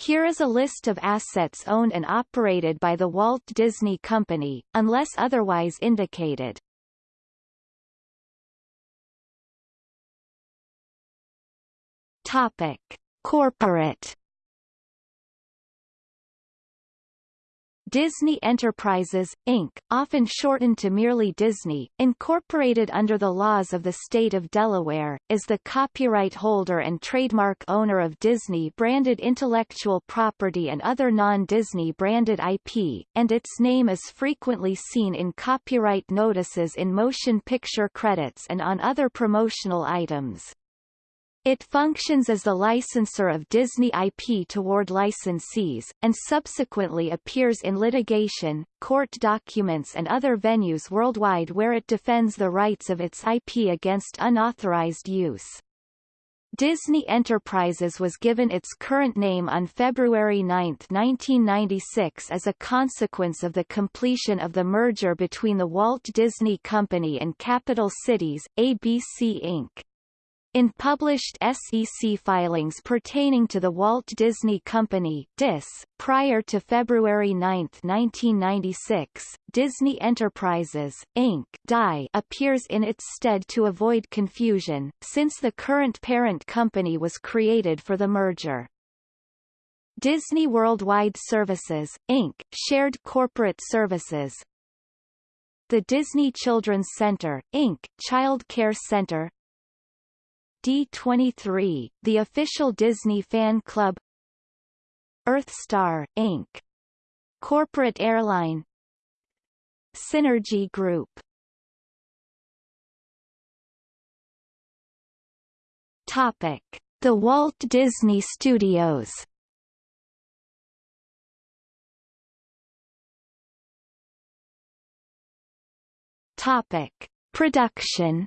Here is a list of assets owned and operated by the Walt Disney Company, unless otherwise indicated. Topic: Corporate Disney Enterprises, Inc., often shortened to merely Disney, incorporated under the laws of the state of Delaware, is the copyright holder and trademark owner of Disney-branded intellectual property and other non-Disney branded IP, and its name is frequently seen in copyright notices in motion picture credits and on other promotional items. It functions as the licensor of Disney IP toward licensees, and subsequently appears in litigation, court documents and other venues worldwide where it defends the rights of its IP against unauthorized use. Disney Enterprises was given its current name on February 9, 1996 as a consequence of the completion of the merger between the Walt Disney Company and Capital Cities, ABC Inc. In published SEC filings pertaining to the Walt Disney Company DIS, prior to February 9, 1996, Disney Enterprises, Inc. DI appears in its stead to avoid confusion, since the current parent company was created for the merger. Disney Worldwide Services, Inc., shared corporate services. The Disney Children's Center, Inc., Child Care Center, D23, the official Disney fan club Earthstar, Inc. Corporate airline Synergy Group Topic. The Walt Disney Studios Topic. Production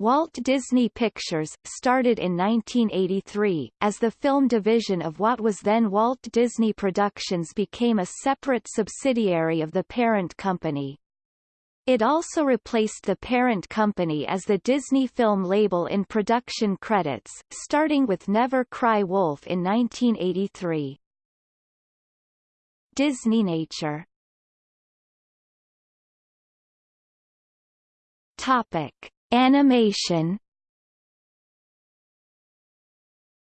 Walt Disney Pictures, started in 1983, as the film division of what was then Walt Disney Productions became a separate subsidiary of the parent company. It also replaced the parent company as the Disney Film label in production credits, starting with Never Cry Wolf in 1983. Disney Nature Topic. Animation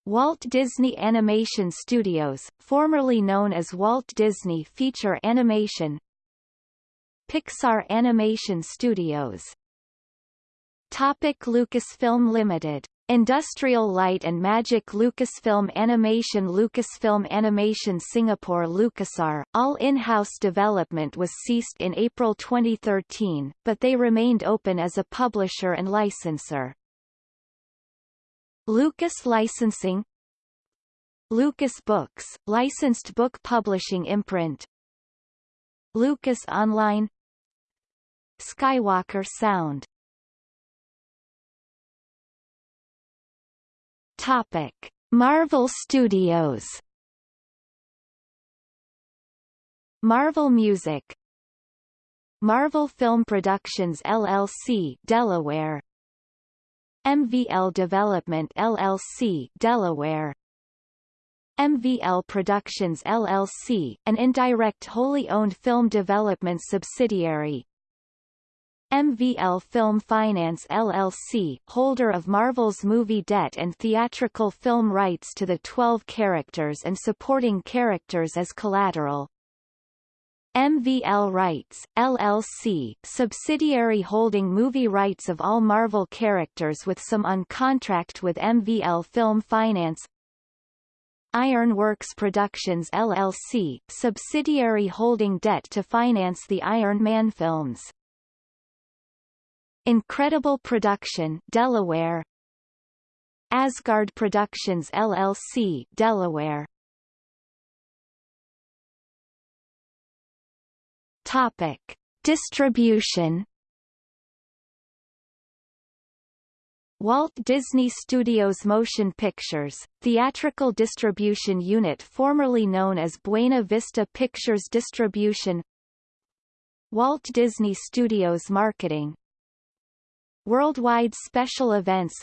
Walt Disney Animation Studios, formerly known as Walt Disney Feature Animation Pixar Animation Studios Topic Lucasfilm Limited Industrial Light and Magic Lucasfilm Animation Lucasfilm Animation Singapore LucasArts, all in-house development was ceased in April 2013, but they remained open as a publisher and licensor. Lucas Licensing Lucas Books, licensed book publishing imprint Lucas Online Skywalker Sound Topic: Marvel Studios. Marvel Music Marvel Film Productions LLC Delaware MVL Development LLC Delaware MVL Productions LLC, an indirect wholly owned film development subsidiary, MVL Film Finance LLC, holder of Marvel's movie debt and theatrical film rights to the 12 characters and supporting characters as collateral. MVL Rights, LLC, subsidiary holding movie rights of all Marvel characters with some on contract with MVL Film Finance Ironworks Productions LLC, subsidiary holding debt to finance the Iron Man films. Incredible Production Delaware. Asgard Productions LLC Delaware. Topic. Distribution. Walt Disney Studios Motion Pictures, theatrical distribution unit formerly known as Buena Vista Pictures Distribution. Walt Disney Studios Marketing Worldwide special events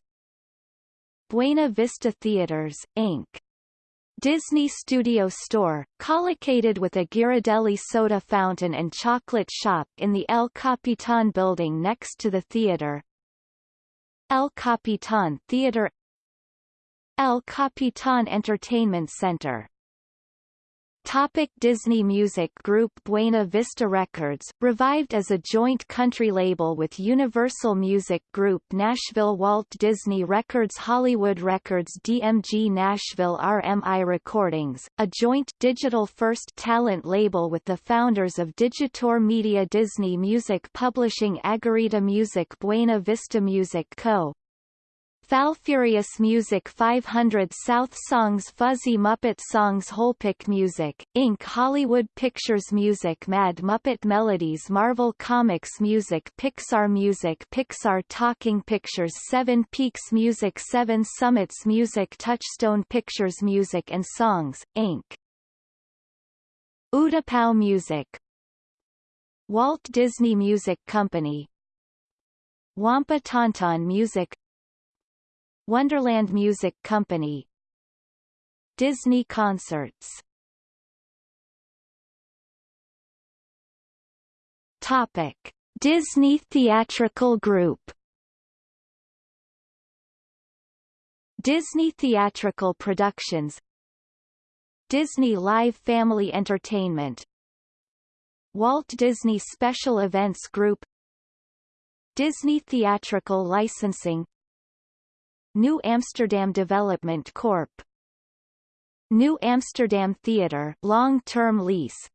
Buena Vista Theaters, Inc. Disney Studio Store, collocated with a Ghirardelli soda fountain and chocolate shop in the El Capitan building next to the theater. El Capitan Theater El Capitan Entertainment Center Topic Disney Music Group Buena Vista Records, revived as a joint country label with Universal Music Group Nashville Walt Disney Records Hollywood Records DMG Nashville RMI Recordings, a joint digital-first talent label with the founders of DigiTour Media Disney Music Publishing Agarita Music Buena Vista Music Co., Falfurious Music 500 South Songs Fuzzy Muppet Songs Holpick Music, Inc. Hollywood Pictures Music Mad Muppet Melodies Marvel Comics Music Pixar Music Pixar Talking Pictures Seven Peaks Music Seven Summits Music Touchstone Pictures Music and Songs, Inc. Utapau Music Walt Disney Music Company Wampa Tauntaun Music Wonderland Music Company. Disney Concerts. Topic. Disney Theatrical Group. Disney Theatrical Productions. Disney Live Family Entertainment. Walt Disney Special Events Group. Disney Theatrical Licensing New Amsterdam Development Corp. New Amsterdam Theatre long-term lease.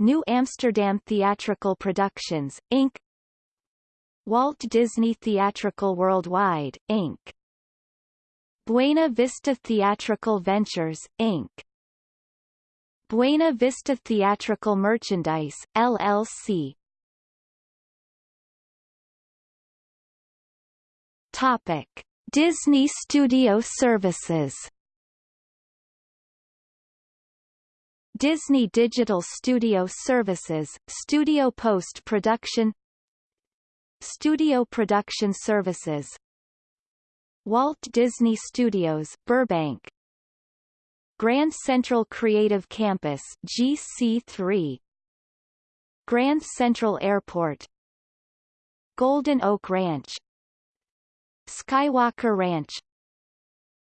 New Amsterdam Theatrical Productions, Inc. Walt Disney Theatrical Worldwide, Inc. Buena Vista Theatrical Ventures, Inc. Buena Vista Theatrical Merchandise, LLC. Topic. Disney Studio Services. Disney Digital Studio Services, Studio Post-Production Studio Production Services. Walt Disney Studios, Burbank. Grand Central Creative Campus GC3 Grand Central Airport. Golden Oak Ranch Skywalker Ranch.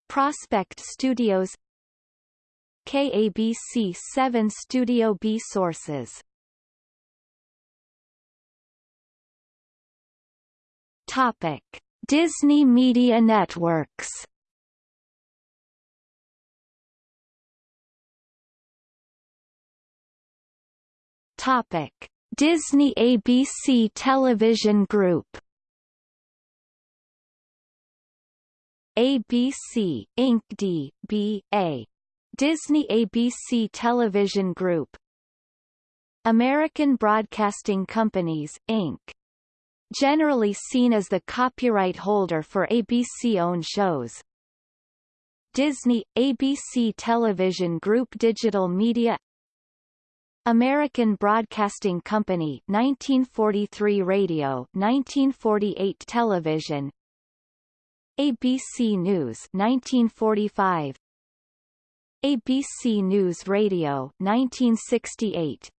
Prospect Studios. KABC 7 Studio B Sources. Topic. Disney Media Networks. Topic. Disney ABC Television Group ABC, Inc. D. B. A. Disney ABC Television Group American Broadcasting Companies, Inc. Generally seen as the copyright holder for ABC-owned shows. Disney, ABC Television Group Digital Media American Broadcasting Company 1943 Radio 1948 Television ABC News 1945 ABC News Radio 1968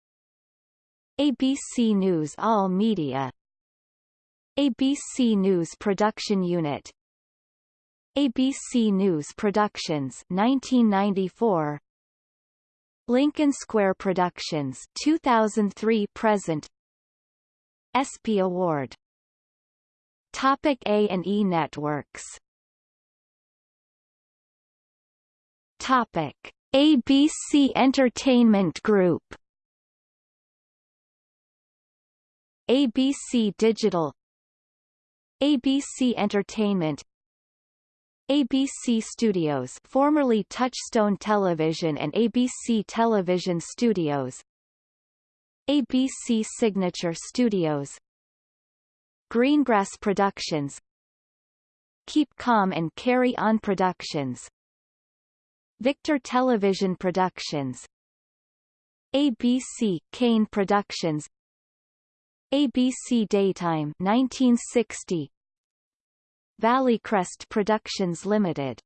ABC News All Media. ABC News Production Unit. ABC News Productions 1994 Lincoln Square Productions 2003 present. ESPY Award Topic A&E networks. Topic. ABC Entertainment Group. ABC Digital. ABC Entertainment. ABC Studios formerly Touchstone Television and ABC Television Studios. ABC Signature Studios Greengrass Productions. Keep Calm and Carry On Productions. Victor Television Productions. ABC Kane Productions. ABC Daytime 1960 Valley Crest Productions Limited.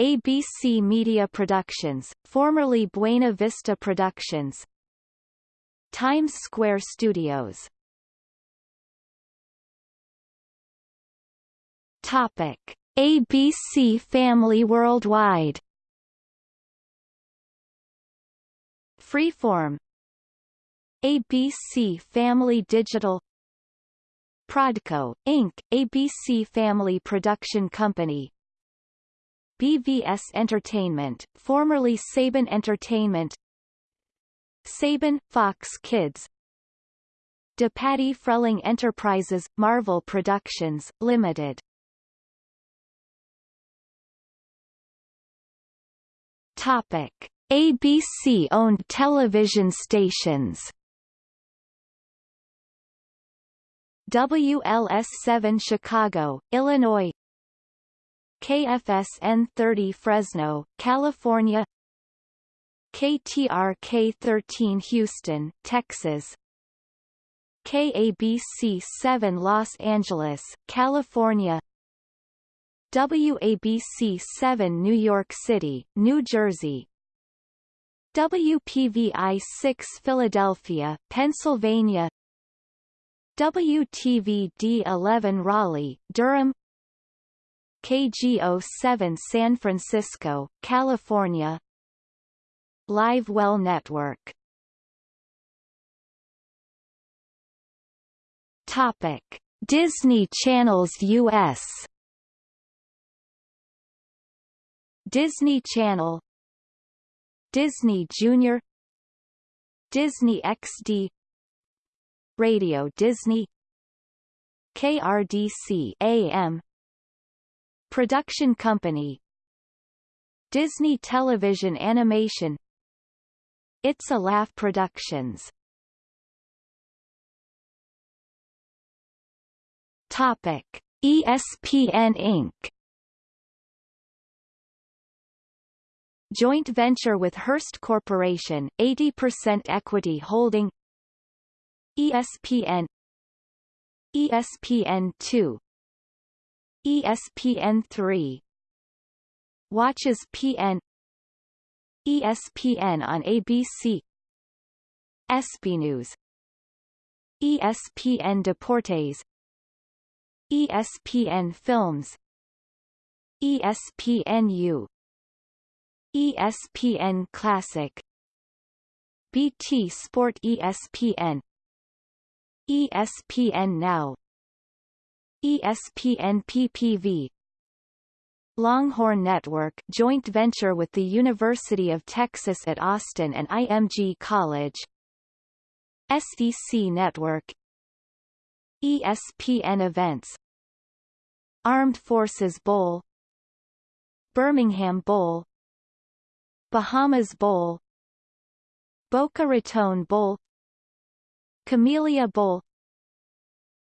ABC Media Productions, formerly Buena Vista Productions. Times Square Studios Topic. ABC Family Worldwide. Freeform. ABC Family Digital. Prodco, Inc., ABC Family Production Company. BVS Entertainment, formerly Saban Entertainment. Saban, Fox Kids. DePatie Freleng Enterprises, Marvel Productions, Limited Topic. ABC-owned television stations WLS-7 Chicago, Illinois KFSN 30 Fresno, California KTRK-13 Houston, Texas KABC 7 Los Angeles, California WABC 7 New York City, New Jersey. WPVI 6 Philadelphia, Pennsylvania. WTVD 11 Raleigh, Durham. KGO 7 San Francisco, California. Live Well Network. Topic Disney Channels US Disney Channel Disney Junior Disney XD Radio Disney KRDC AM Production Company Disney Television Animation It's a Laugh Productions Topic ESPN Inc. Joint venture with Hearst Corporation, 80% equity holding ESPN ESPN2 ESPN3 Watches PN ESPN on ABC ESPN News ESPN Deportes ESPN Films ESPNU ESPN Classic. BT Sport ESPN ESPN Now. ESPN PPV Longhorn Network joint venture with the University of Texas at Austin and IMG College. SEC Network. ESPN Events. Armed Forces Bowl. Birmingham Bowl Bahamas Bowl Boca Raton Bowl Camellia Bowl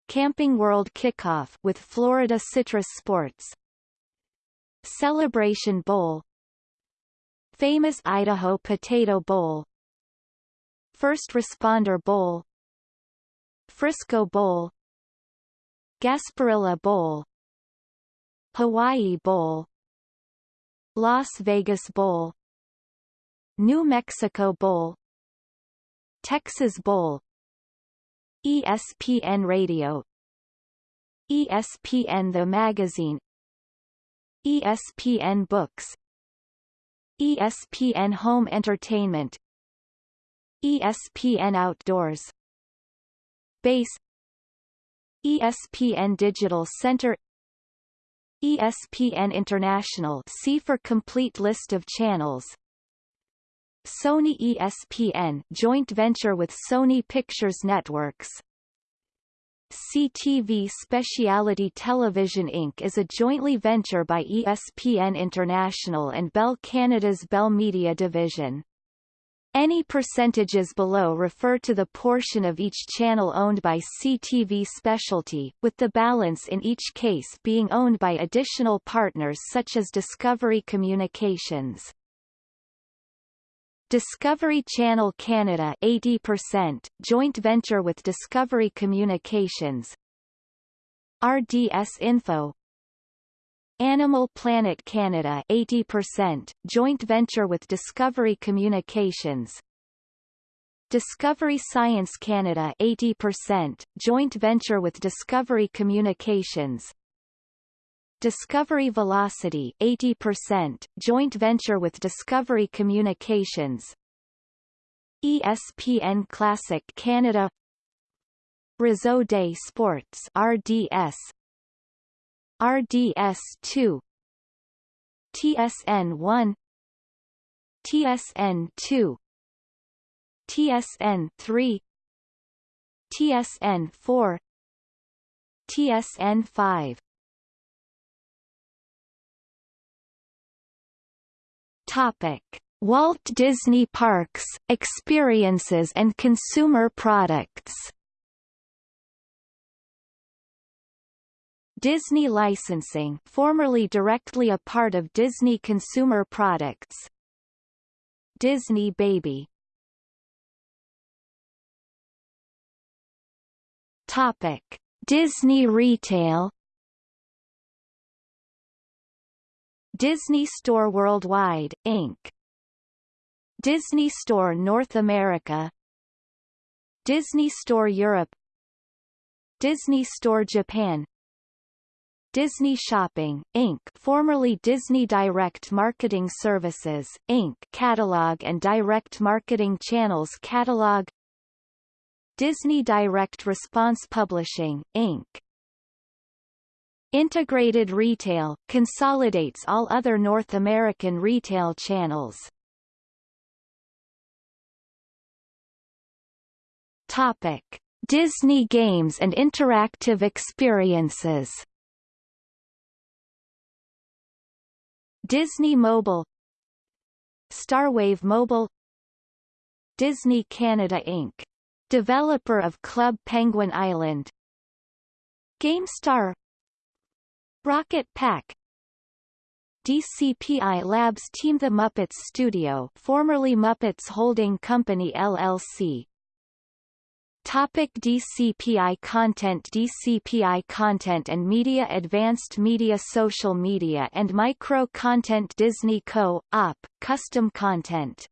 Camping World Kickoff with Florida Citrus Sports Celebration Bowl Famous Idaho Potato Bowl First Responder Bowl Frisco Bowl Gasparilla Bowl Hawaii Bowl Las Vegas Bowl New Mexico Bowl Texas Bowl ESPN Radio ESPN The Magazine ESPN Books ESPN Home Entertainment ESPN Outdoors Base ESPN Digital Center ESPN International. See for complete list of channels Sony ESPN joint venture with Sony Pictures Networks CTV Speciality Television Inc. is a jointly venture by ESPN International and Bell Canada's Bell Media division. Any percentages below refer to the portion of each channel owned by CTV Specialty, with the balance in each case being owned by additional partners such as Discovery Communications. Discovery Channel Canada 80%, joint venture with Discovery Communications. RDS Info. Animal Planet Canada 80%, joint venture with Discovery Communications. Discovery Science Canada 80%, joint venture with Discovery Communications Discovery Velocity 80%, joint venture with Discovery Communications. ESPN Classic Canada. Réseau des Sports RDS RDS2 TSN1 TSN2 TSN3 TSN4 TSN5 Topic. Walt Disney Parks, Experiences and Consumer Products. Disney Licensing formerly directly a part of Disney Consumer Products. Disney Baby. Topic. Disney Retail Disney Store Worldwide, Inc. Disney Store North America Disney Store Europe Disney Store Japan Disney Shopping, Inc. formerly Disney Direct Marketing Services, Inc. catalog and direct marketing channels catalog Disney Direct Response Publishing, Inc. Integrated Retail, consolidates all other North American retail channels. Topic. Disney Games and Interactive Experiences Disney Mobile Starwave Mobile Disney Canada Inc. Developer of Club Penguin Island GameStar Rocket Pack DCPI Labs Team The Muppets Studio formerly Muppets Holding Company LLC Topic DCPI content DCPI content and media Advanced Media Social Media and Micro Content Disney Co. op. Custom content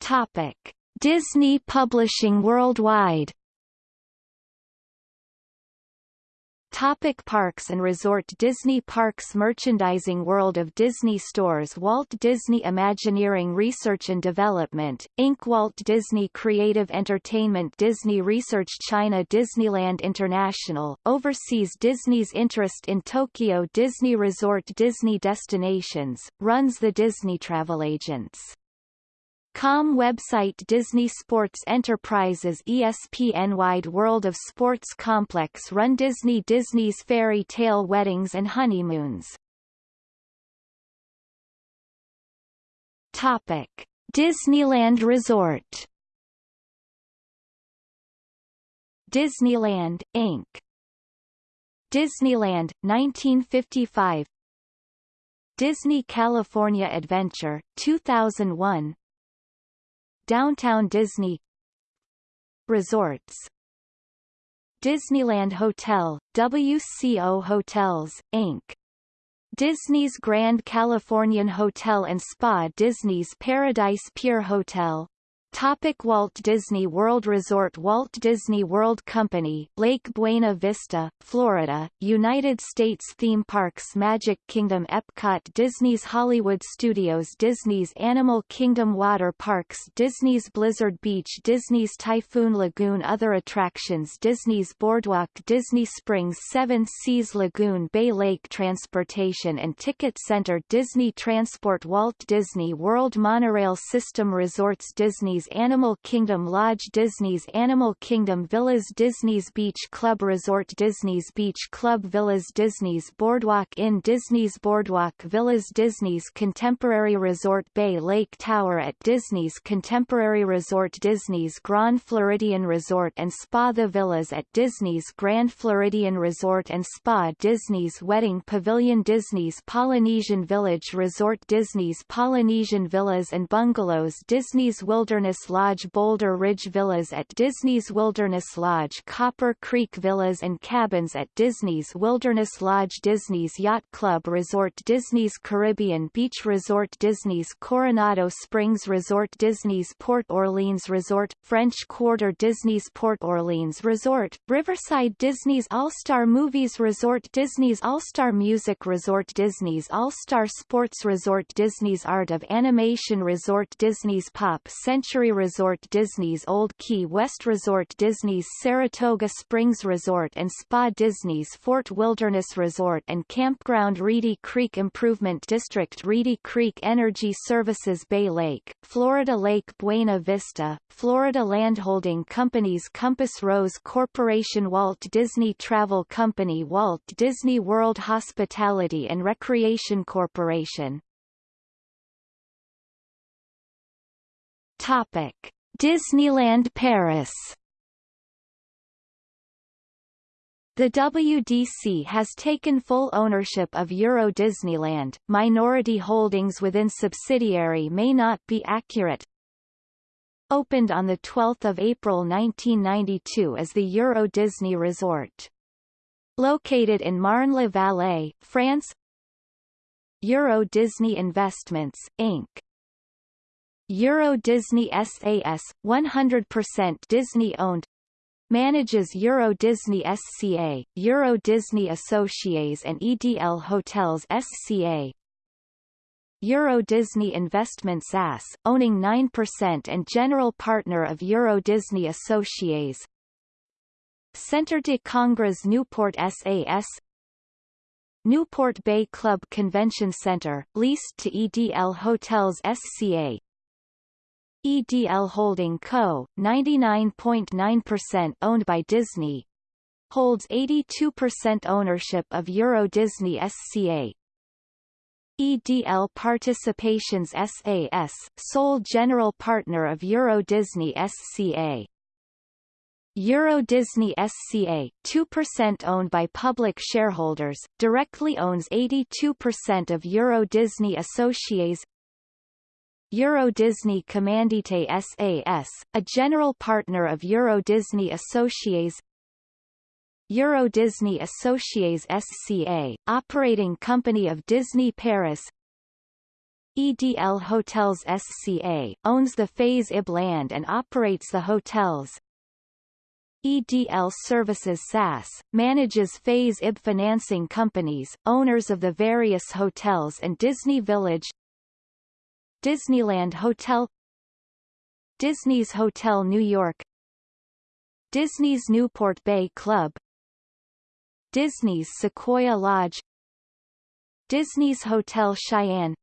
Topic Disney Publishing Worldwide Topic Parks and Resort Disney Parks Merchandising World of Disney Stores Walt Disney Imagineering Research and Development, Inc. Walt Disney Creative Entertainment Disney Research China Disneyland International, oversees Disney's interest in Tokyo Disney Resort Disney Destinations, runs the Disney Travel Agents. Com website Disney Sports Enterprises ESPN Wide World of Sports Complex Run Disney Disney's Fairy Tale Weddings and Honeymoons Topic Disneyland Resort Disneyland, Inc. Disneyland, 1955 Disney California Adventure, 2001 Downtown Disney Resorts Disneyland Hotel, WCO Hotels, Inc. Disney's Grand Californian Hotel and Spa Disney's Paradise Pier Hotel Topic Walt Disney World Resort Walt Disney World Company, Lake Buena Vista, Florida, United States Theme Parks Magic Kingdom Epcot Disney's Hollywood Studios Disney's Animal Kingdom Water Parks Disney's Blizzard Beach Disney's Typhoon Lagoon Other attractions Disney's Boardwalk Disney Springs Seven Seas Lagoon Bay Lake Transportation and Ticket Center Disney Transport Walt Disney World Monorail System Resorts Disney's Animal Kingdom Lodge Disney's Animal Kingdom Villas Disney's Beach Club Resort Disney's Beach Club Villas Disney's Boardwalk Inn Disney's Boardwalk Villas Disney's Contemporary Resort Bay Lake Tower at Disney's Contemporary Resort Disney's Grand Floridian Resort and Spa The Villas at Disney's Grand Floridian Resort and Spa Disney's Wedding Pavilion Disney's Polynesian Village Resort Disney's Polynesian Villas and Bungalows Disney's Wilderness Wilderness Lodge Boulder Ridge Villas at Disney's Wilderness Lodge Copper Creek Villas and Cabins at Disney's Wilderness Lodge Disney's Yacht Club Resort Disney's Caribbean Beach Resort Disney's Coronado Springs Resort Disney's Port Orleans Resort French Quarter Disney's Port Orleans Resort Riverside Disney's All-Star Movies Resort Disney's All-Star Music Resort Disney's All-Star Sports Resort Disney's Art of Animation Resort Disney's Pop Century Resort Disney's Old Key West Resort Disney's Saratoga Springs Resort and Spa Disney's Fort Wilderness Resort and Campground Reedy Creek Improvement District Reedy Creek Energy Services Bay Lake, Florida Lake Buena Vista, Florida Landholding Companies Compass Rose Corporation Walt Disney Travel Company Walt Disney World Hospitality and Recreation Corporation Topic: Disneyland Paris. The WDC has taken full ownership of Euro Disneyland. Minority holdings within subsidiary may not be accurate. Opened on the 12th of April 1992 as the Euro Disney Resort. Located in Marne-la-Vallée, France. Euro Disney Investments, Inc. Euro Disney SAS, 100% Disney-owned Manages Euro Disney SCA, Euro Disney Associates and EDL Hotels SCA Euro Disney Investments SAS, owning 9% and general partner of Euro Disney Associates. Centre de Congrès Newport SAS Newport Bay Club Convention Center, leased to EDL Hotels SCA EDL Holding Co., 99.9% owned by Disney, holds 82% ownership of Euro Disney SCA. EDL Participations SAS, sole general partner of Euro Disney SCA. Euro Disney SCA, 2% owned by public shareholders, directly owns 82% of Euro Disney Associates Euro Disney Commandite SAS, a general partner of Euro Disney Associates. Euro Disney Associates SCA, operating company of Disney Paris. EDL Hotels SCA, owns the Phase IB land and operates the hotels. EDL Services SAS, manages Phase IB financing companies, owners of the various hotels and Disney Village Disneyland Hotel Disney's Hotel New York Disney's Newport Bay Club Disney's Sequoia Lodge Disney's Hotel Cheyenne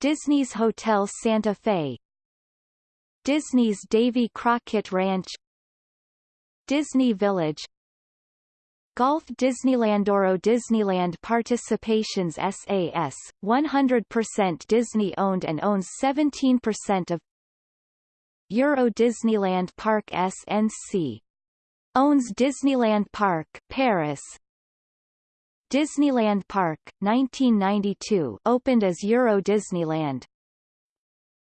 Disney's Hotel Santa Fe Disney's Davy Crockett Ranch Disney Village Golf Disneyland Oro Disneyland Participations SAS, 100% Disney-owned and owns 17% of Euro Disneyland Park SNC. Owns Disneyland Park, Paris. Disneyland Park, 1992 opened as Euro Disneyland.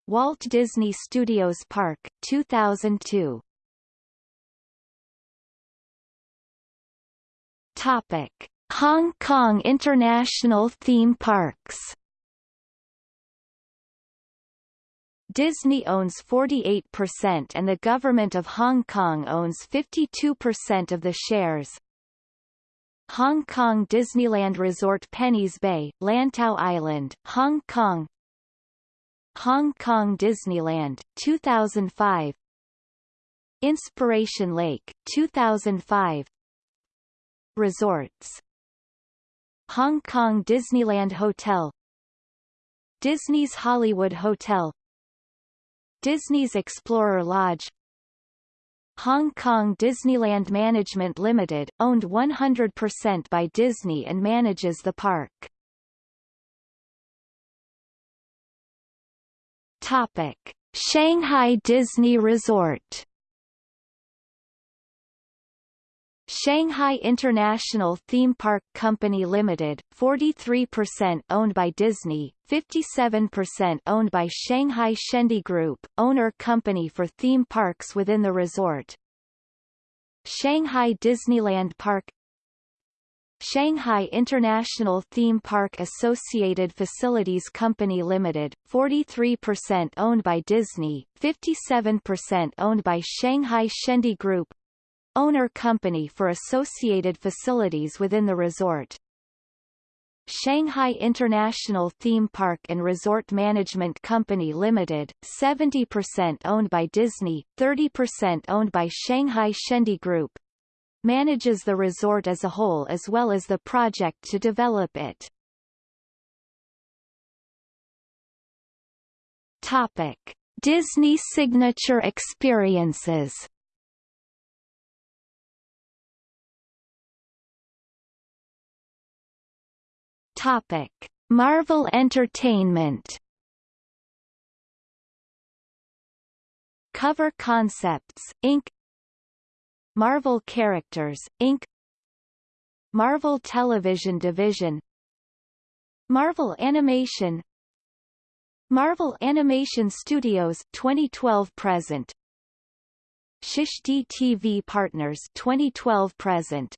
Walt Disney Studios Park, 2002 Topic: Hong Kong International Theme Parks. Disney owns 48% and the Government of Hong Kong owns 52% of the shares. Hong Kong Disneyland Resort Penny's Bay, Lantau Island, Hong Kong Hong Kong Disneyland, 2005 Inspiration Lake, 2005 Resorts Hong Kong Disneyland Hotel Disney's Hollywood Hotel Disney's Explorer Lodge Hong Kong Disneyland Management Limited, owned 100% by Disney and manages the park. Topic. Shanghai Disney Resort Shanghai International Theme Park Company Limited, 43% owned by Disney, 57% owned by Shanghai Shendi Group, owner company for theme parks within the resort. Shanghai Disneyland Park Shanghai International Theme Park Associated Facilities Company Limited, 43% owned by Disney, 57% owned by Shanghai Shendi Group, owner company for associated facilities within the resort. Shanghai International Theme Park and Resort Management Company Limited, 70% owned by Disney, 30% owned by Shanghai Shendi Group, manages the resort as a whole as well as the project to develop it. Topic. Disney Signature Experiences Topic: Marvel Entertainment. Cover Concepts, Inc. Marvel Characters, Inc. Marvel Television Division Marvel Animation Marvel Animation Studios 2012 present Shish TV Partners 2012 present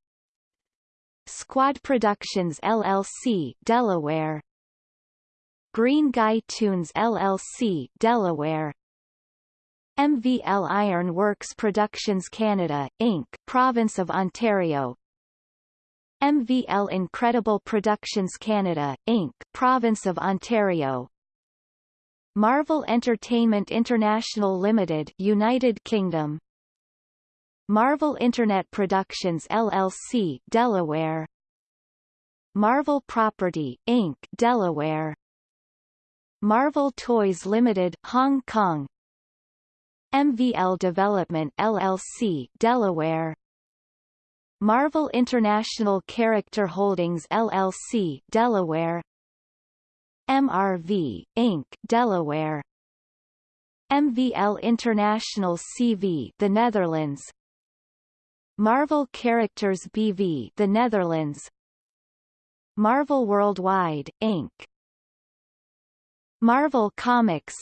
Squad Productions LLC Delaware. Green Guy Tunes LLC Delaware. MVL Iron Works Productions Canada, Inc. Province of Ontario. MVL Incredible Productions Canada, Inc. Province of Ontario. Marvel Entertainment International Limited United Kingdom Marvel Internet Productions LLC Delaware. Marvel Property, Inc. Delaware. Marvel Toys Limited Hong Kong. MVL Development LLC Delaware. Marvel International Character Holdings LLC Delaware. MRV, Inc. Delaware. MVL International CV The Netherlands Marvel Characters BV The Netherlands. Marvel Worldwide, Inc. Marvel Comics.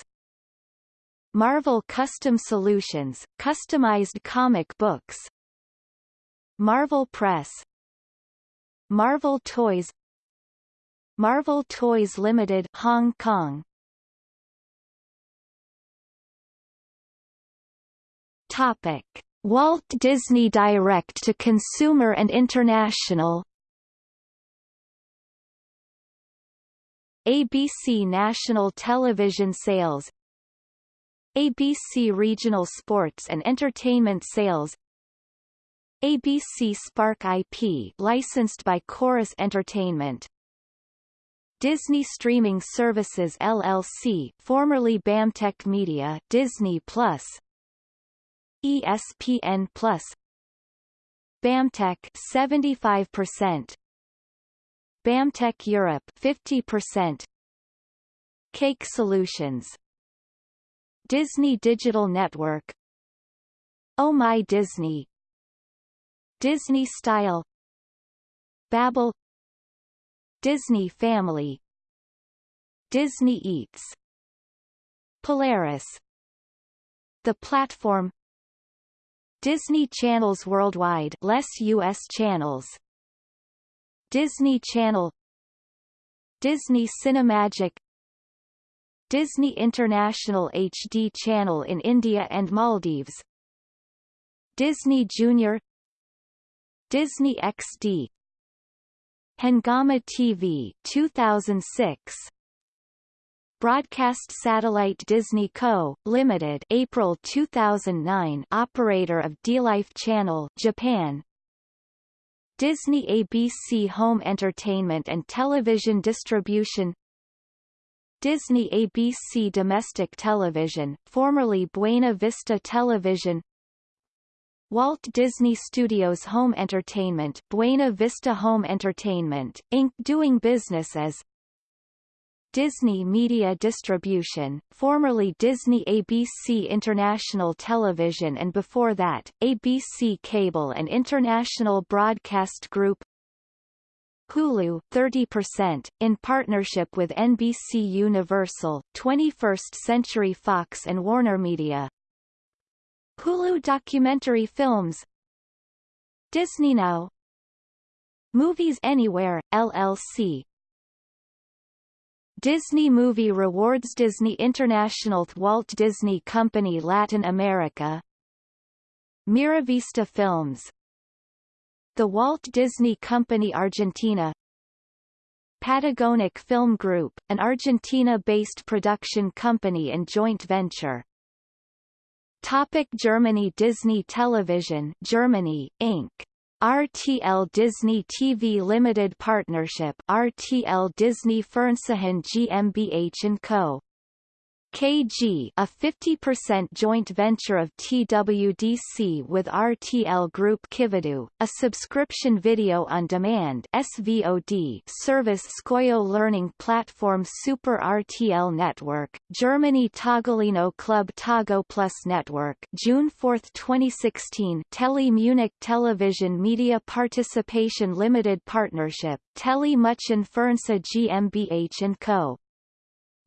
Marvel Custom Solutions, customized comic books. Marvel Press. Marvel Toys. Marvel Toys Limited Hong Kong. Topic Walt Disney Direct to Consumer and International. ABC National Television Sales. ABC Regional Sports and Entertainment Sales. ABC Spark IP licensed by Corus Entertainment. Disney Streaming Services LLC formerly BAMTech Media Disney Plus ESPN Plus. BAMTech 75% BAMTech Europe 50% Cake Solutions. Disney Digital Network. Oh My Disney. Disney Style. Babble Disney Family. Disney Eats. Polaris. The Platform Disney Channels Worldwide less US channels. Disney Channel Disney Cinemagic Disney International HD channel in India and Maldives Disney Junior Disney XD Hungama TV 2006 Broadcast Satellite Disney Co., Limited April 2009 operator of DLife Channel Japan Disney ABC Home Entertainment and Television Distribution Disney ABC Domestic Television, formerly Buena Vista Television Walt Disney Studios Home Entertainment Buena Vista Home Entertainment, Inc. doing business as Disney Media Distribution, formerly Disney ABC International Television and before that, ABC Cable and International Broadcast Group. Hulu 30%, in partnership with NBC Universal, 21st Century Fox and Warner Media. Hulu Documentary Films. Disney Now! Movies Anywhere, LLC Disney Movie Rewards Disney International Walt Disney Company Latin America Miravista Films The Walt Disney Company Argentina Patagonic Film Group, an Argentina-based production company and joint venture. Topic Germany Disney Television Germany, Inc. RTL Disney TV Limited Partnership RTL Disney Fernsehen GmbH & Co. KG a 50% joint venture of TWDC with RTL Group Kividoo, a subscription video on demand SVOD service Skoyo learning platform Super RTL Network, Germany Togolino Club Togo Plus Network June 4, 2016 Tele Munich Television Media Participation Limited Partnership, Tele München Fernseh GmbH & Co.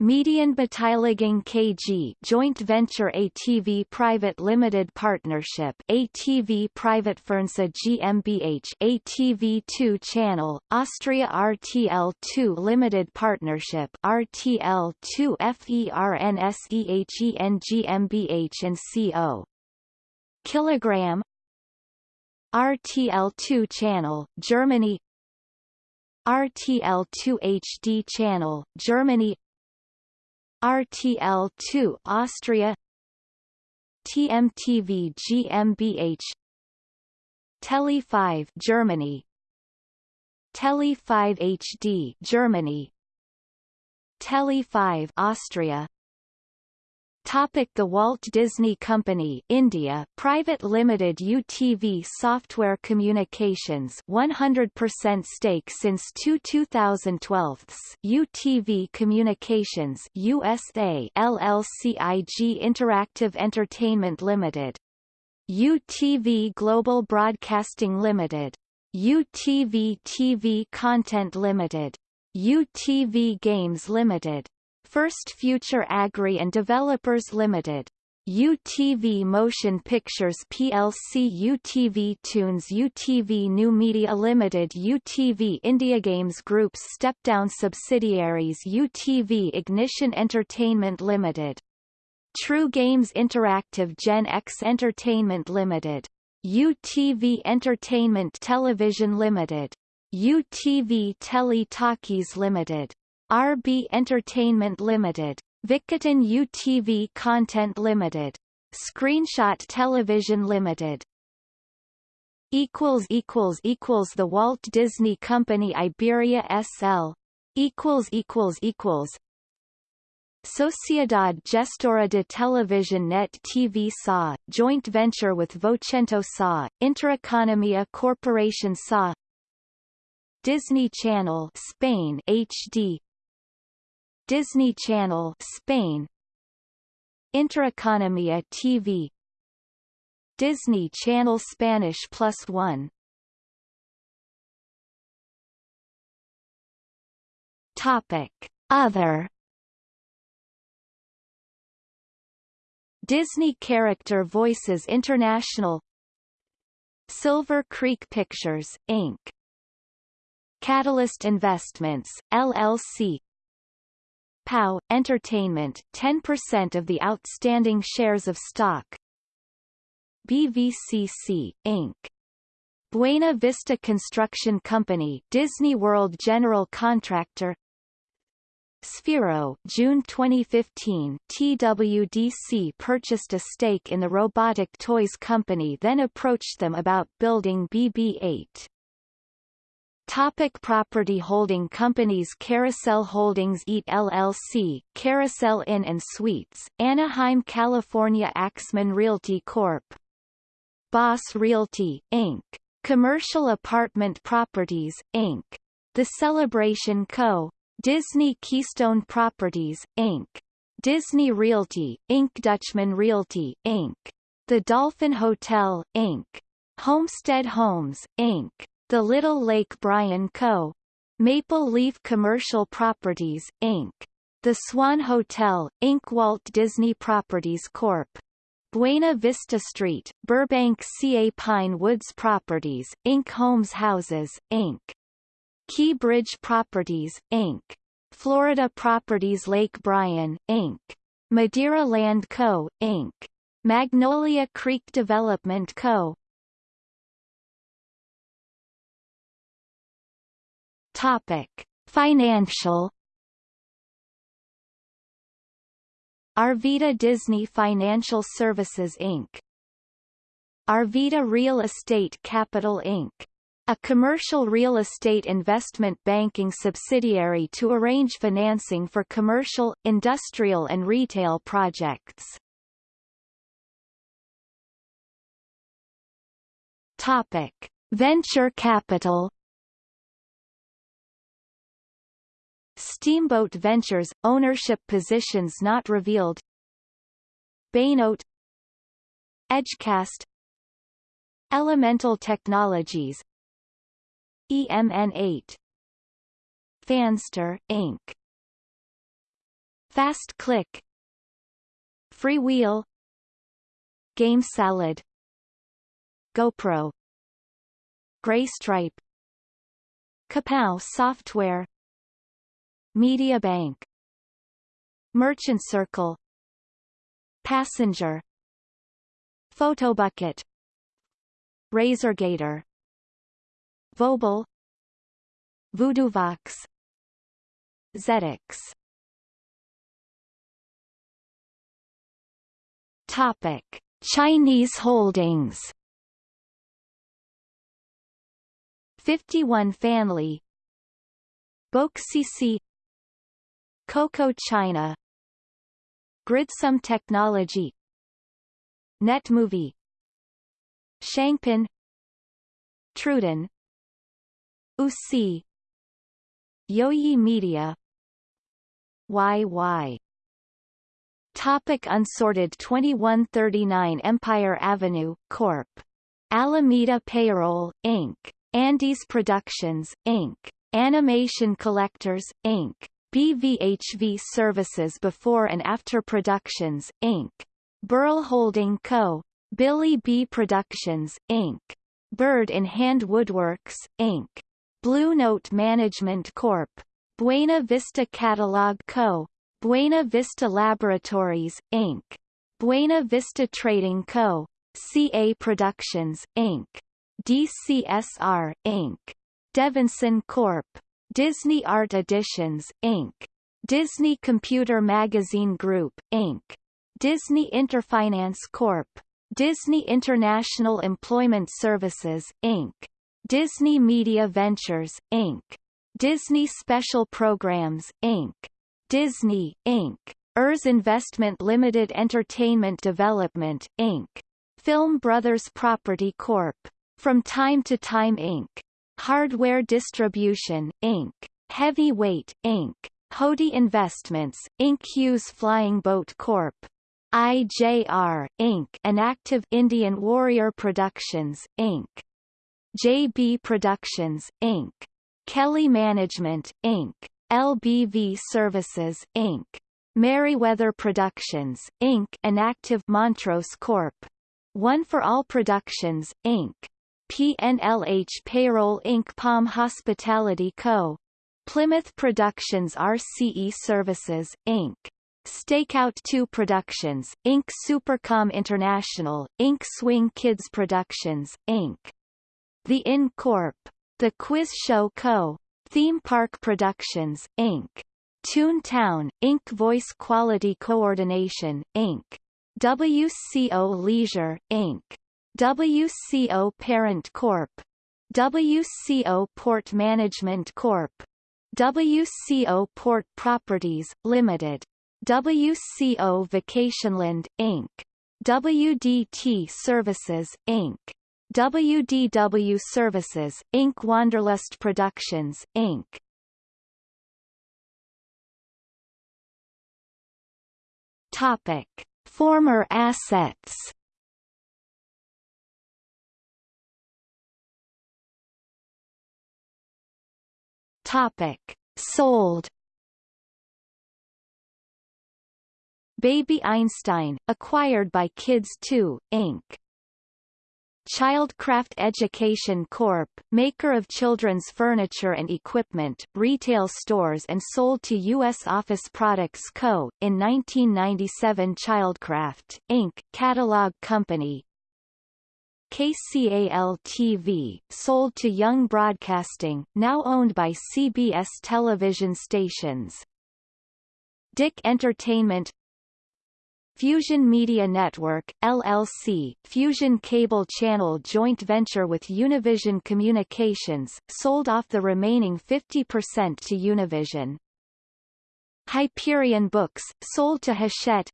Median Beteiligung KG joint venture ATV Private Limited Partnership ATV Private Fernsa GmbH ATV2 Channel Austria RTL2 Limited Partnership RTL2 FERNSEHEN GmbH and CO Kilogram. RTL2 Channel Germany. RTL2 HD Channel Germany RTL2 Austria. TMTV GmbH Tele 5 Germany. Tele 5 HD Germany. Tele 5 Austria Topic The Walt Disney Company India Private Limited UTV Software Communications 100% stake since 2 2012 UTV Communications USA LLCIG Interactive Entertainment Limited. UTV Global Broadcasting Limited. UTV TV Content Limited. UTV Games Limited First Future Agri and Developers Limited. UTV Motion Pictures plc UTV Tunes UTV New Media Limited UTV India Games Group's step-down subsidiaries UTV Ignition Entertainment Limited. True Games Interactive Gen X Entertainment Limited. UTV Entertainment Television Limited. UTV Tele Talkies Limited. RB Entertainment Limited, Vikatan UTV Content Limited, Screenshot Television Limited. Equals equals equals The Walt Disney Company Iberia SL. Equals equals equals. Sociedad Gestora de Televisión Net TV SA, joint venture with Vocento SA, Intereconomia Corporation SA Disney Channel Spain HD Disney Channel Spain. Intereconomia TV Disney Channel Spanish Plus One. Topic. Other. Disney Character Voices International. Silver Creek Pictures, Inc. Catalyst Investments, LLC POW, Entertainment, 10% of the outstanding shares of stock. BVCC, Inc. Buena Vista Construction Company Disney World General Contractor Sphero June 2015 TWDC purchased a stake in the robotic toys company then approached them about building BB-8. Topic property holding companies Carousel Holdings EAT LLC, Carousel Inn and Suites, Anaheim, California Axman Realty Corp. Boss Realty, Inc. Commercial Apartment Properties, Inc. The Celebration Co., Disney Keystone Properties, Inc. Disney Realty, Inc. Dutchman Realty, Inc. The Dolphin Hotel, Inc. Homestead Homes, Inc. The Little Lake Bryan Co. Maple Leaf Commercial Properties, Inc. The Swan Hotel, Inc. Walt Disney Properties Corp. Buena Vista Street, Burbank CA Pine Woods Properties, Inc. Homes Houses, Inc. Key Bridge Properties, Inc. Florida Properties Lake Bryan, Inc. Madeira Land Co., Inc. Magnolia Creek Development Co. Topic. Financial Arvida Disney Financial Services Inc. Arvida Real Estate Capital Inc. A commercial real estate investment banking subsidiary to arrange financing for commercial, industrial and retail projects. Topic: Venture capital. Steamboat Ventures – ownership positions not revealed. Baynote Edgecast. Elemental Technologies. EMN8 Fanster, Inc. Fast Click. Freewheel. Game Salad. GoPro. Graystripe Kapow Software Media Bank. Merchant Circle. Passenger. Photobucket Razorgator Vobel VoodooVox Zedix. Topic Chinese holdings. 51 Family BOCCC Coco China Gridsum Technology Netmovie Shangpin Truden UC Yoyi Media YY Topic unsorted 2139 Empire Avenue, Corp. Alameda Payroll, Inc. Andes Productions, Inc. Animation Collectors, Inc. BVHV Services Before and After Productions, Inc. Burl Holding Co. Billy B. Productions, Inc. Bird in Hand Woodworks, Inc. Blue Note Management Corp. Buena Vista Catalog Co. Buena Vista Laboratories, Inc. Buena Vista Trading Co. CA Productions, Inc. DCSR, Inc. Devinson Corp. Disney Art Editions, Inc. Disney Computer Magazine Group, Inc. Disney Interfinance Corp. Disney International Employment Services, Inc. Disney Media Ventures, Inc. Disney Special Programs, Inc. Disney, Inc. ERS Investment Limited Entertainment Development, Inc. Film Brothers Property Corp. From Time to Time Inc. Hardware Distribution, Inc. Heavyweight, Inc. Hody Investments, Inc. Hughes Flying Boat Corp. IJR, Inc. An Active Indian Warrior Productions, Inc. JB Productions, Inc. Kelly Management, Inc. LBV Services, Inc. Merriweather Productions, Inc. An Active Montrose Corp. One for All Productions, Inc. PNLH Payroll Inc. Palm Hospitality Co. Plymouth Productions RCE Services, Inc. Stakeout 2 Productions, Inc. Supercom International, Inc. Swing Kids Productions, Inc. The Inn Corp. The Quiz Show Co. Theme Park Productions, Inc. Toontown, Inc. Voice Quality Coordination, Inc. WCO Leisure, Inc. WCO Parent Corp. WCO Port Management Corp. WCO Port Properties, Limited. WCO Vacationland, Inc. WDT Services, Inc. WDW Services, Inc. Wanderlust Productions, Inc. Topic. Former assets Topic. Sold Baby Einstein, acquired by Kids 2, Inc. Childcraft Education Corp., maker of children's furniture and equipment, retail stores and sold to U.S. Office Products Co., in 1997 Childcraft, Inc., catalog company KCAL-TV, sold to Young Broadcasting, now owned by CBS television stations. DIC Entertainment Fusion Media Network, LLC, Fusion Cable Channel joint venture with Univision Communications, sold off the remaining 50% to Univision. Hyperion Books, sold to Hachette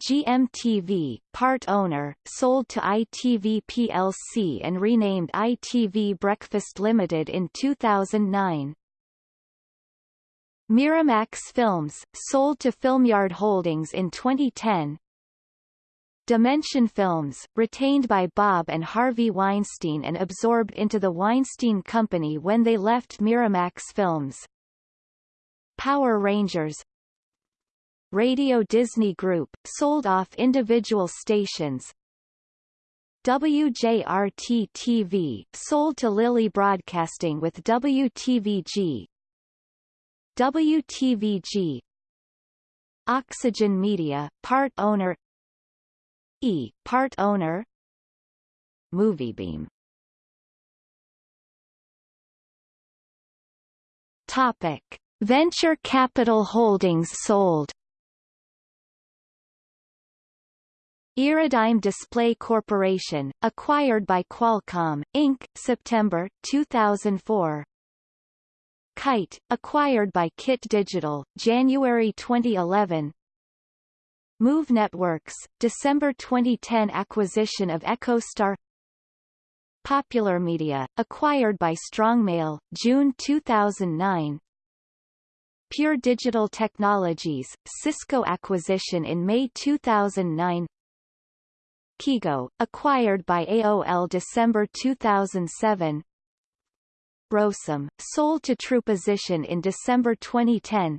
GMTV, part owner, sold to ITV plc and renamed ITV Breakfast Limited in 2009. Miramax Films, sold to Filmyard Holdings in 2010. Dimension Films, retained by Bob and Harvey Weinstein and absorbed into the Weinstein Company when they left Miramax Films. Power Rangers Radio Disney Group, sold off individual stations. WJRT-TV, sold to Lily Broadcasting with WTVG, WTVG Oxygen Media, part owner. E, part owner. MovieBeam Topic. Venture capital holdings sold Iridigm Display Corporation, acquired by Qualcomm, Inc., September, 2004 Kyte, acquired by Kit Digital, January 2011 Move Networks, December 2010 acquisition of EchoStar. Popular Media, acquired by Strongmail, June 2009 Pure Digital Technologies, Cisco acquisition in May 2009 Kigo, acquired by AOL December 2007 Brosum, sold to Trueposition in December 2010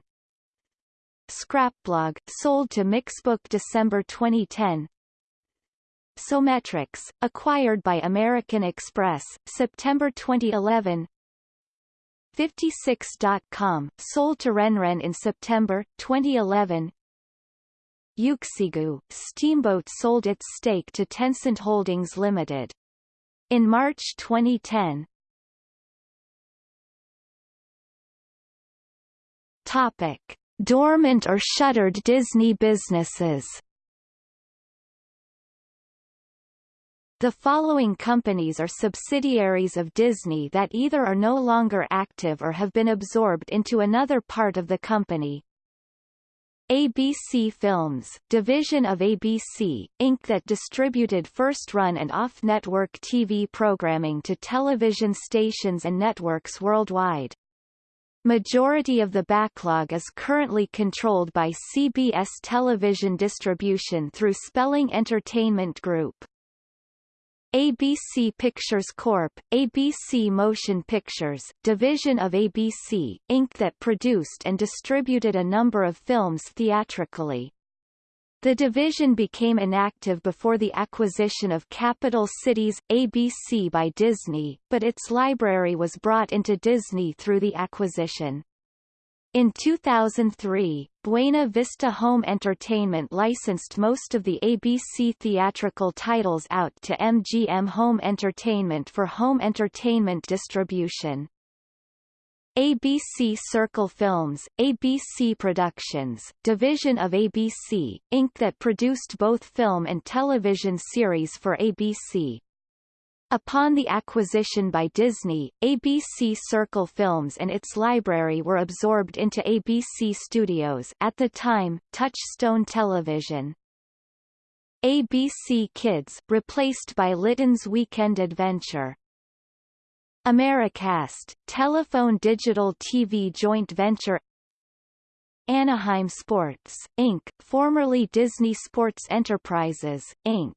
Scrapblog, sold to Mixbook December 2010 Sometrics, acquired by American Express, September 2011 56.com, sold to Renren in September, 2011 Uxigu, Steamboat sold its stake to Tencent Holdings Limited. In March 2010, Topic: Dormant or shuttered Disney businesses. The following companies are subsidiaries of Disney that either are no longer active or have been absorbed into another part of the company. ABC Films, division of ABC, Inc. that distributed first-run and off-network TV programming to television stations and networks worldwide. Majority of the backlog is currently controlled by CBS television distribution through Spelling Entertainment Group. ABC Pictures Corp., ABC Motion Pictures, division of ABC, Inc. that produced and distributed a number of films theatrically. The division became inactive before the acquisition of Capital Cities, ABC by Disney, but its library was brought into Disney through the acquisition. In 2003, Buena Vista Home Entertainment licensed most of the ABC theatrical titles out to MGM Home Entertainment for home entertainment distribution. ABC Circle Films, ABC Productions, division of ABC, Inc. that produced both film and television series for ABC. Upon the acquisition by Disney, ABC Circle Films and its library were absorbed into ABC Studios at the time, Touchstone Television. ABC Kids, replaced by Litton's Weekend Adventure. Americast, Telephone Digital TV joint venture Anaheim Sports, Inc., formerly Disney Sports Enterprises, Inc.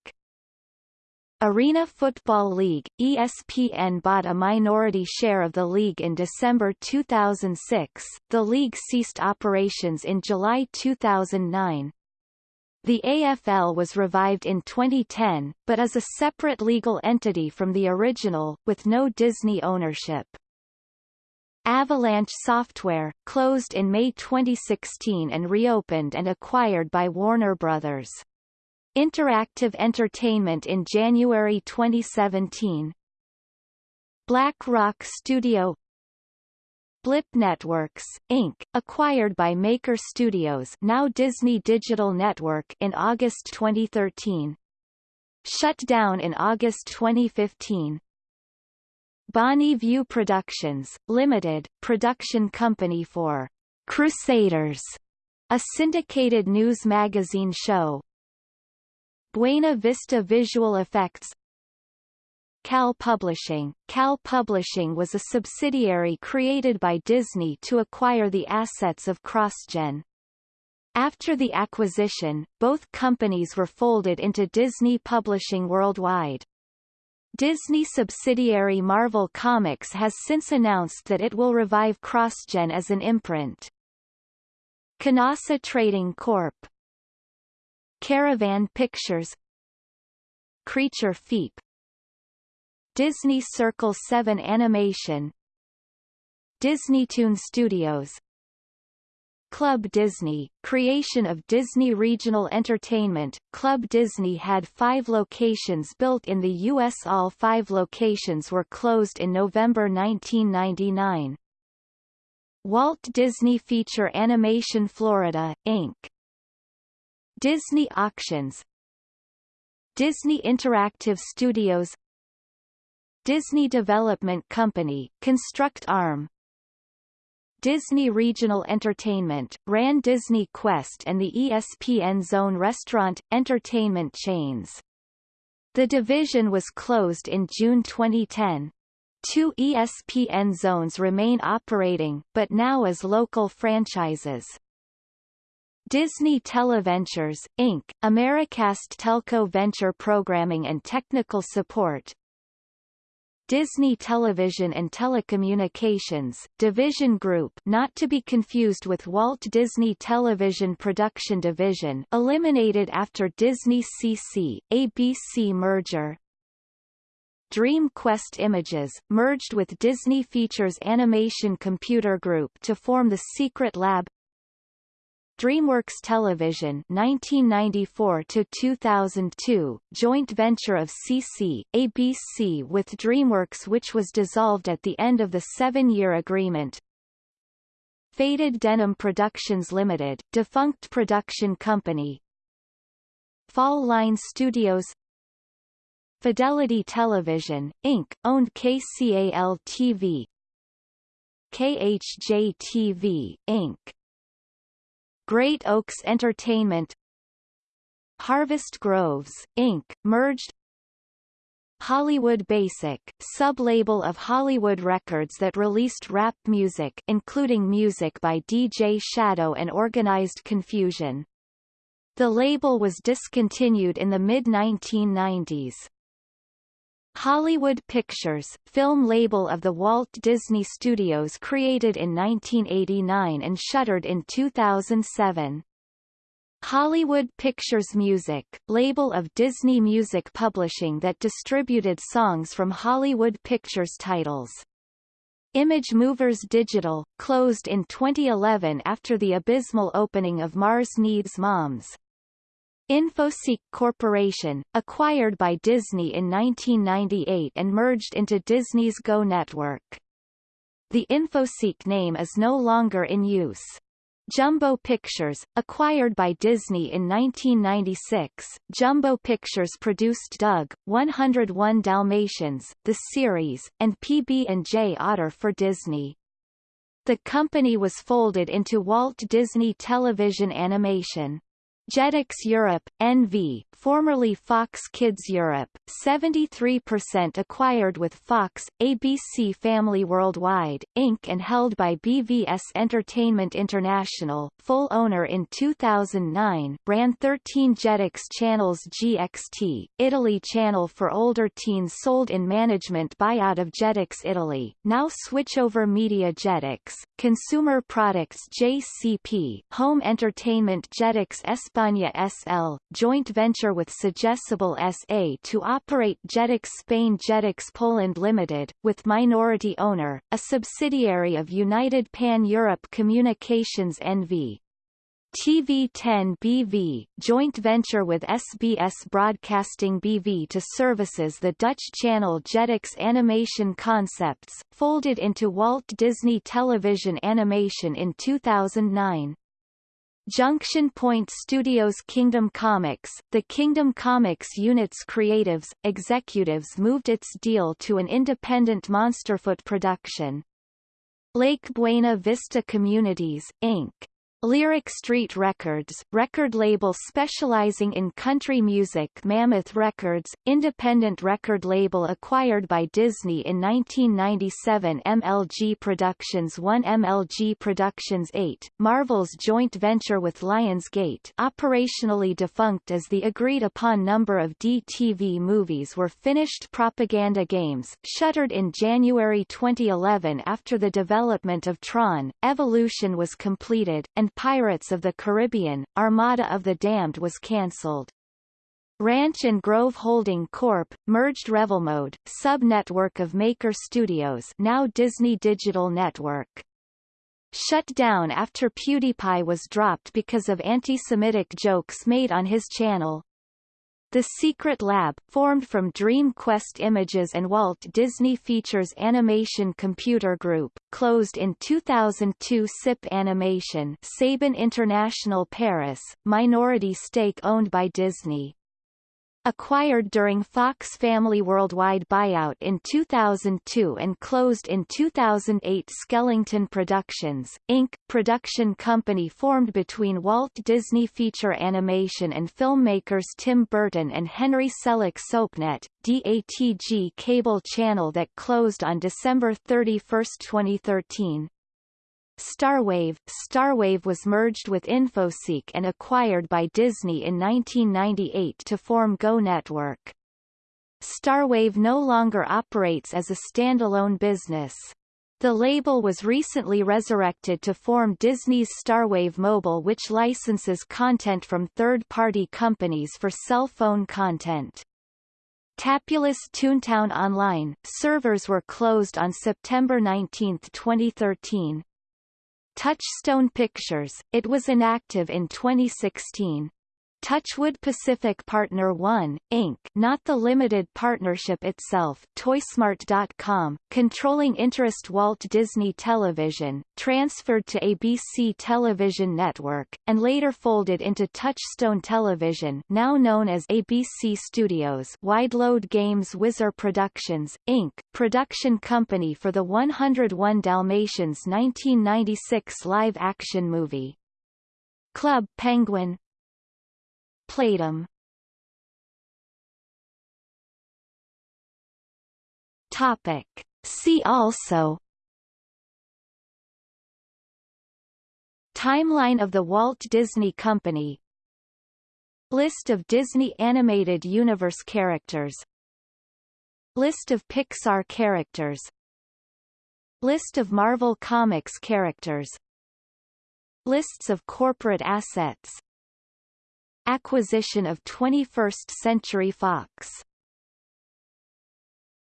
Arena Football League, ESPN bought a minority share of the league in December 2006. The league ceased operations in July 2009. The AFL was revived in 2010, but is a separate legal entity from the original, with no Disney ownership. Avalanche Software, closed in May 2016 and reopened and acquired by Warner Bros. Interactive Entertainment in January 2017. Black Rock Studio Blip Networks, Inc., acquired by Maker Studios now Disney Digital Network in August 2013. Shut down in August 2015. Bonnie View Productions, Limited, production company for Crusaders, a syndicated news magazine show, Buena Vista Visual Effects Cal Publishing Cal Publishing was a subsidiary created by Disney to acquire the assets of CrossGen. After the acquisition, both companies were folded into Disney Publishing Worldwide. Disney subsidiary Marvel Comics has since announced that it will revive CrossGen as an imprint. Canasa Trading Corp. Caravan Pictures Creature Feep Disney Circle 7 Animation Disney Toon Studios Club Disney, creation of Disney Regional Entertainment, Club Disney had five locations built in the U.S. All five locations were closed in November 1999. Walt Disney Feature Animation Florida, Inc. Disney Auctions Disney Interactive Studios Disney Development Company, Construct Arm Disney Regional Entertainment, ran Disney Quest and the ESPN Zone restaurant, entertainment chains. The division was closed in June 2010. Two ESPN zones remain operating, but now as local franchises. Disney Televentures, Inc., Americast Telco Venture Programming and Technical Support. Disney Television and Telecommunications, Division Group not to be confused with Walt Disney Television Production Division eliminated after Disney CC, ABC merger. Dream Quest Images, merged with Disney Features Animation Computer Group to form the Secret Lab DreamWorks Television 1994 to 2002 joint venture of CC ABC with DreamWorks which was dissolved at the end of the 7-year agreement Faded Denim Productions Limited defunct production company Fall Line Studios Fidelity Television, Inc., owned KCAL-TV KHJ-TV, Inc. Great Oaks Entertainment Harvest Groves, Inc., merged Hollywood Basic, sub-label of Hollywood Records that released rap music including music by DJ Shadow and Organized Confusion. The label was discontinued in the mid-1990s. Hollywood Pictures, film label of the Walt Disney Studios created in 1989 and shuttered in 2007. Hollywood Pictures Music, label of Disney Music Publishing that distributed songs from Hollywood Pictures titles. Image Movers Digital, closed in 2011 after the abysmal opening of Mars Needs Moms. Infoseek Corporation, acquired by Disney in 1998 and merged into Disney's Go network. The Infoseek name is no longer in use. Jumbo Pictures, acquired by Disney in 1996, Jumbo Pictures produced Doug, 101 Dalmatians, the series, and PB&J Otter for Disney. The company was folded into Walt Disney Television Animation. Jetix Europe, NV, formerly Fox Kids Europe, 73% acquired with Fox, ABC Family Worldwide, Inc. and held by BVS Entertainment International, full owner in 2009, ran 13 Jetix channels GXT, Italy channel for older teens sold in management buyout of Jetix Italy, now Switchover Media Jetix, Consumer Products JCP, Home Entertainment Jetix España SL, joint venture with Sogecable SA to operate Jetix Spain Jetix Poland Limited, with minority owner, a subsidiary of United Pan-Europe Communications NV. TV10 BV, joint venture with SBS Broadcasting BV to services the Dutch channel Jetix Animation Concepts, folded into Walt Disney Television Animation in 2009. Junction Point Studios Kingdom Comics, the Kingdom Comics unit's creatives, executives moved its deal to an independent Monsterfoot production. Lake Buena Vista Communities, Inc. Lyric Street Records, record label specializing in country music Mammoth Records, independent record label acquired by Disney in 1997 MLG Productions 1 MLG Productions 8, Marvel's joint venture with Lionsgate operationally defunct as the agreed-upon number of DTV movies were finished propaganda games, shuttered in January 2011 after the development of Tron, Evolution was completed, and Pirates of the Caribbean, Armada of the Damned was cancelled. Ranch and Grove Holding Corp. merged Revelmode, sub-network of Maker Studios now Disney Digital Network. Shut down after PewDiePie was dropped because of anti-Semitic jokes made on his channel. The Secret Lab, formed from Dream Quest Images and Walt Disney Features Animation Computer Group, closed in 2002 SIP Animation Saban International Paris, minority stake owned by Disney. Acquired during Fox Family Worldwide buyout in 2002 and closed in 2008 Skellington Productions, Inc., production company formed between Walt Disney Feature Animation and filmmakers Tim Burton and Henry Selick SoapNet, DATG cable channel that closed on December 31, 2013. Starwave Starwave was merged with Infoseek and acquired by Disney in 1998 to form Go Network. Starwave no longer operates as a standalone business. The label was recently resurrected to form Disney's Starwave Mobile which licenses content from third-party companies for cell phone content. Tapulous Toontown Online, servers were closed on September 19, 2013. Touchstone Pictures, it was inactive in 2016. Touchwood Pacific Partner 1, Inc. not the limited partnership itself Toysmart.com, controlling interest Walt Disney Television, transferred to ABC Television Network, and later folded into Touchstone Television now known as ABC Studios Wideload Games Whizzer Productions, Inc., production company for the 101 Dalmatians 1996 live-action movie. Club Penguin, Playdom Topic. See also. Timeline of the Walt Disney Company. List of Disney Animated Universe characters. List of Pixar characters. List of Marvel Comics characters. Lists of corporate assets Acquisition of 21st Century Fox